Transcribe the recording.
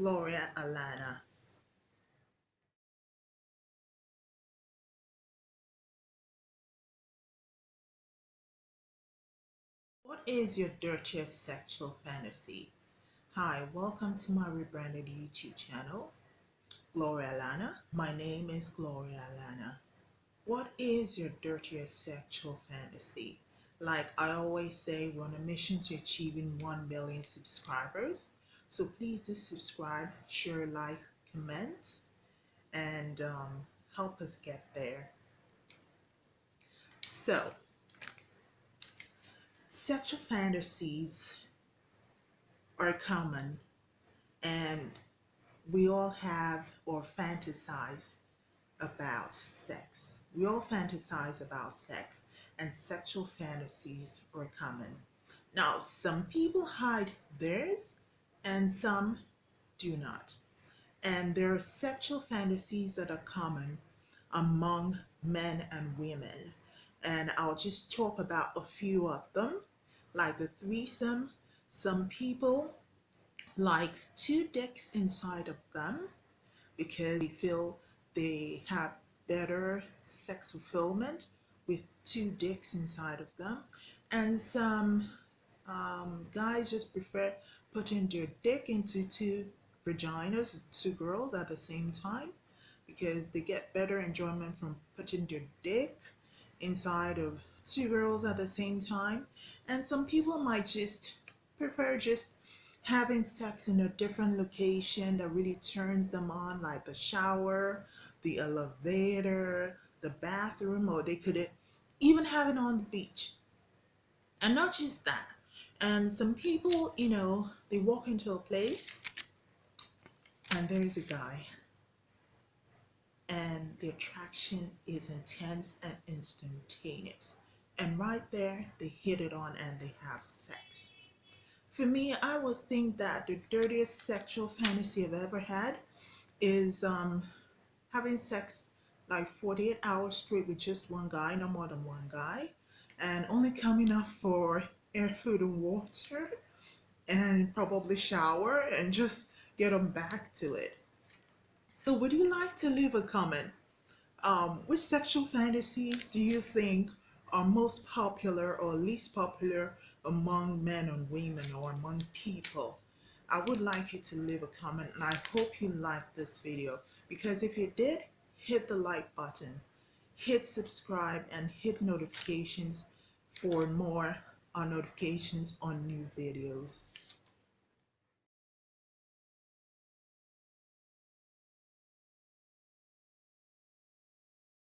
Gloria Alana. What is your dirtiest sexual fantasy? Hi, welcome to my rebranded YouTube channel, Gloria Alana. My name is Gloria Alana. What is your dirtiest sexual fantasy? Like I always say, we're on a mission to achieving 1 million subscribers. So please do subscribe, share, like, comment, and um, help us get there. So, sexual fantasies are common and we all have or fantasize about sex. We all fantasize about sex and sexual fantasies are common. Now, some people hide theirs and some do not. And there are sexual fantasies that are common among men and women. And I'll just talk about a few of them, like the threesome. Some people like two dicks inside of them because they feel they have better sex fulfillment with two dicks inside of them. And some um, guys just prefer putting their dick into two vaginas, two girls at the same time because they get better enjoyment from putting their dick inside of two girls at the same time. And some people might just prefer just having sex in a different location that really turns them on, like the shower, the elevator, the bathroom, or they could even have it on the beach. And not just that, and some people, you know, they walk into a place and there's a guy and the attraction is intense and instantaneous. And right there, they hit it on and they have sex. For me, I would think that the dirtiest sexual fantasy I've ever had is um, having sex like 48 hours straight with just one guy, no more than one guy, and only coming up for food, and water, and probably shower and just get them back to it. So would you like to leave a comment? Um, which sexual fantasies do you think are most popular or least popular among men and women or among people? I would like you to leave a comment and I hope you liked this video because if you did, hit the like button, hit subscribe and hit notifications for more uh, notifications on new videos.